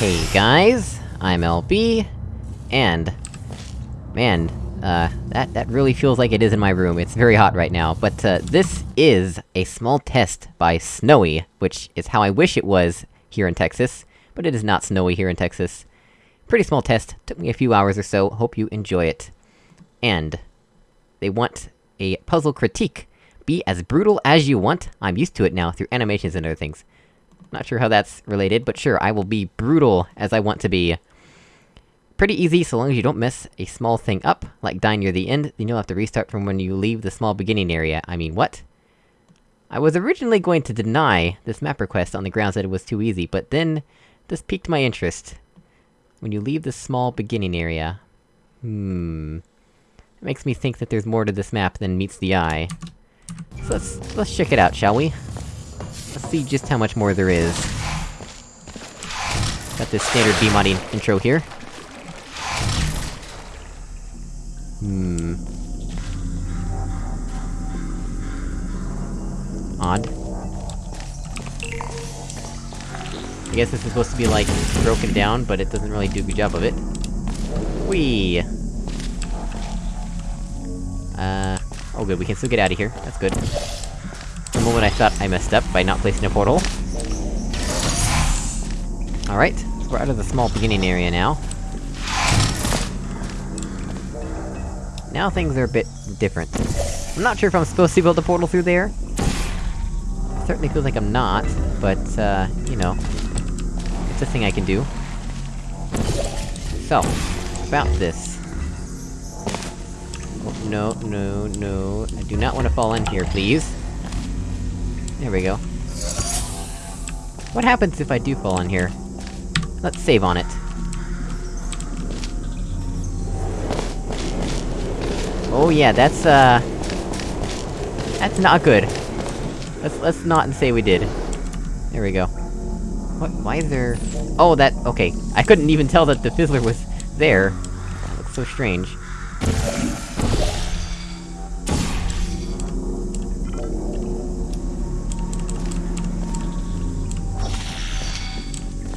Hey guys, I'm LB, and... Man, uh, that, that really feels like it is in my room, it's very hot right now, but, uh, this is a small test by Snowy, which is how I wish it was here in Texas, but it is not snowy here in Texas. Pretty small test, took me a few hours or so, hope you enjoy it. And... They want a puzzle critique. Be as brutal as you want, I'm used to it now, through animations and other things. Not sure how that's related, but sure, I will be brutal as I want to be. Pretty easy, so long as you don't mess a small thing up, like die near the end, then you'll have to restart from when you leave the small beginning area. I mean, what? I was originally going to deny this map request on the grounds that it was too easy, but then... This piqued my interest. When you leave the small beginning area... Hmm... It makes me think that there's more to this map than meets the eye. So let's- let's check it out, shall we? Let's see just how much more there is. Got this standard B-modding intro here. Hmm... Odd. I guess this is supposed to be, like, broken down, but it doesn't really do a good job of it. Whee! Uh... Oh good, we can still get out of here, that's good. The moment I thought I messed up by not placing a portal. Alright, we're out of the small beginning area now. Now things are a bit different. I'm not sure if I'm supposed to build a portal through there. It certainly feels like I'm not, but, uh, you know... It's a thing I can do. So, about this. Oh, no, no, no, I do not want to fall in here, please. There we go. What happens if I do fall in here? Let's save on it. Oh yeah, that's, uh... That's not good. Let's- let's not and say we did. There we go. What- why is there... Oh, that- okay. I couldn't even tell that the fizzler was there. That looks so strange.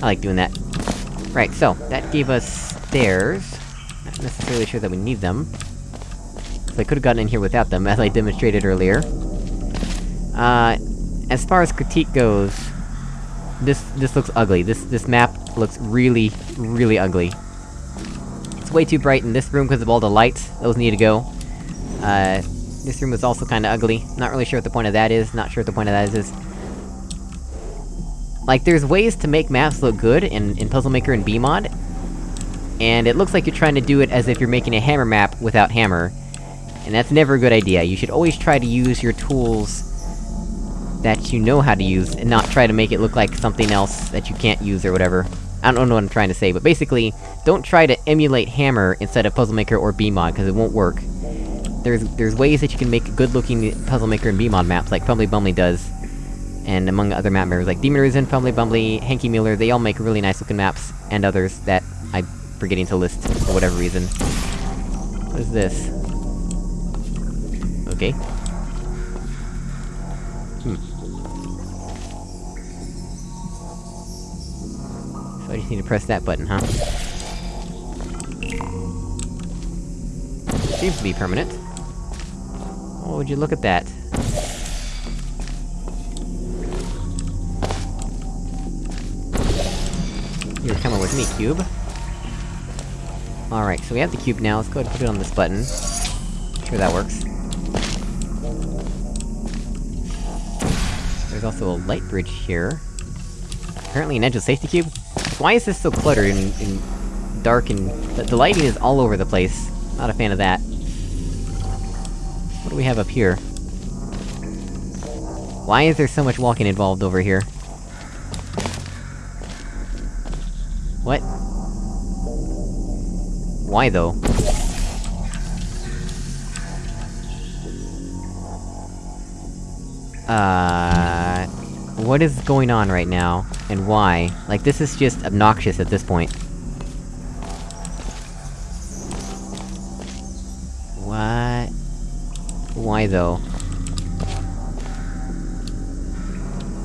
I like doing that. Right, so, that gave us stairs. Not necessarily sure that we need them. So I could've gotten in here without them, as I demonstrated earlier. Uh, as far as critique goes... This- this looks ugly. This- this map looks really, really ugly. It's way too bright in this room because of all the lights, those need to go. Uh, this room is also kinda ugly. Not really sure what the point of that is, not sure what the point of that is. Like, there's ways to make maps look good in, in Puzzle Maker and BEEmod, and it looks like you're trying to do it as if you're making a hammer map without hammer. And that's never a good idea, you should always try to use your tools that you know how to use, and not try to make it look like something else that you can't use or whatever. I don't know what I'm trying to say, but basically, don't try to emulate Hammer instead of Puzzle Maker or BEEmod, cause it won't work. There's- there's ways that you can make good-looking Puzzle Maker and BEEmod maps, like Fumbly Bumbly does. And among other map members, like Demon Risen, Fumbly Bumbly, Hanky Mueller, they all make really nice-looking maps, and others that I'm forgetting to list, for whatever reason. What is this? Okay. Hmm. So I just need to press that button, huh? Seems to be permanent. Oh, would you look at that? You're coming with me, cube. Alright, so we have the cube now, let's go ahead and put it on this button. Sure that works. There's also a light bridge here. Apparently an edgeless safety cube? Why is this so cluttered and, and dark and... The, the lighting is all over the place. Not a fan of that. What do we have up here? Why is there so much walking involved over here? What? Why though? Uh... What is going on right now? And why? Like, this is just obnoxious at this point. What? Why though?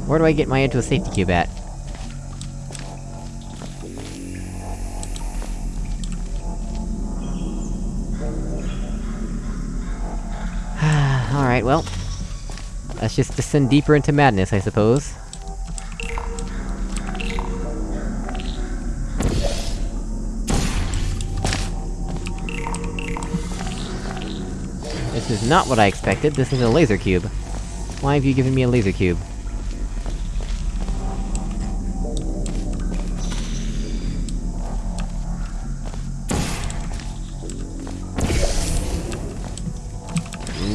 Where do I get my into a safety cube at? Well... Let's just descend deeper into madness, I suppose. This is not what I expected, this is a laser cube. Why have you given me a laser cube?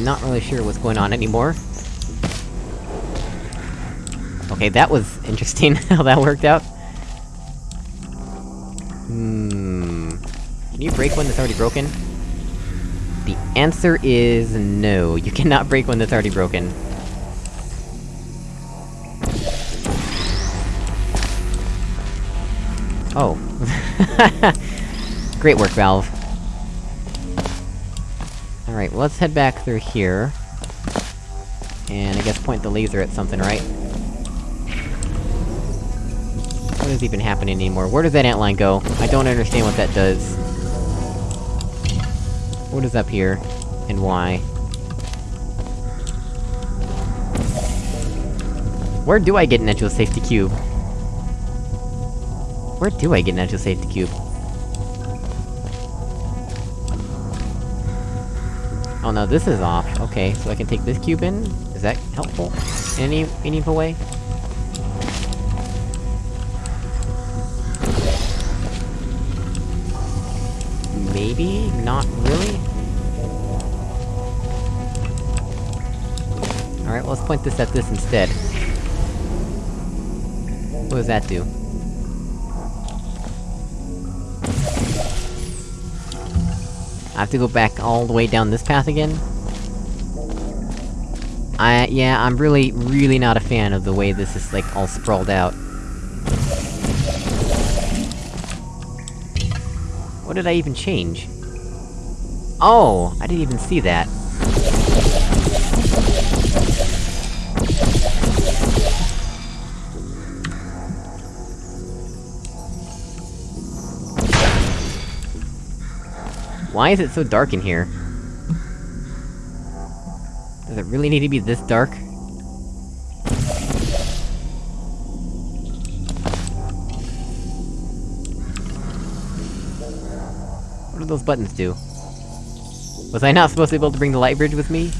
Not really sure what's going on anymore. Okay, that was interesting, how that worked out. Hmm... Can you break one that's already broken? The answer is no, you cannot break one that's already broken. Oh. Great work, Valve. Alright, well, let's head back through here. And I guess point the laser at something, right? What is even happening anymore? Where does that antline go? I don't understand what that does. What is up here? And why? Where do I get an Edgeless safety cube? Where do I get an Edgeless safety cube? Oh no, this is off. Okay, so I can take this cube in? Is that helpful? In any meaningful way? Maybe? Not really? Alright, well, let's point this at this instead. What does that do? I have to go back all the way down this path again? I- yeah, I'm really, really not a fan of the way this is, like, all sprawled out. What did I even change? Oh! I didn't even see that. Why is it so dark in here? Does it really need to be this dark? What do those buttons do? Was I not supposed to be able to bring the light bridge with me?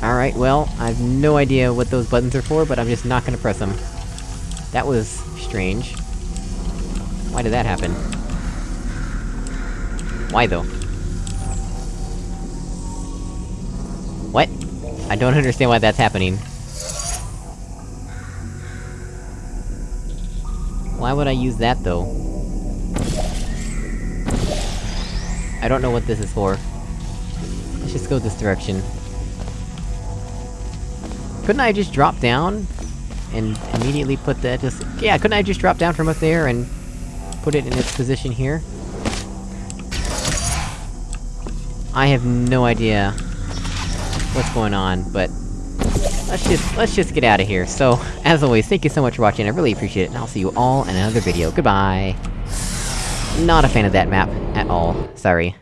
Alright, well, I have no idea what those buttons are for, but I'm just not gonna press them. That was... strange. Why did that happen? Why though? What? I don't understand why that's happening. Why would I use that, though? I don't know what this is for. Let's just go this direction. Couldn't I just drop down? And immediately put that just- yeah, couldn't I just drop down from up there and... put it in its position here? I have no idea... what's going on, but... Let's just- let's just get out of here. So, as always, thank you so much for watching, I really appreciate it, and I'll see you all in another video. Goodbye! Not a fan of that map, at all. Sorry.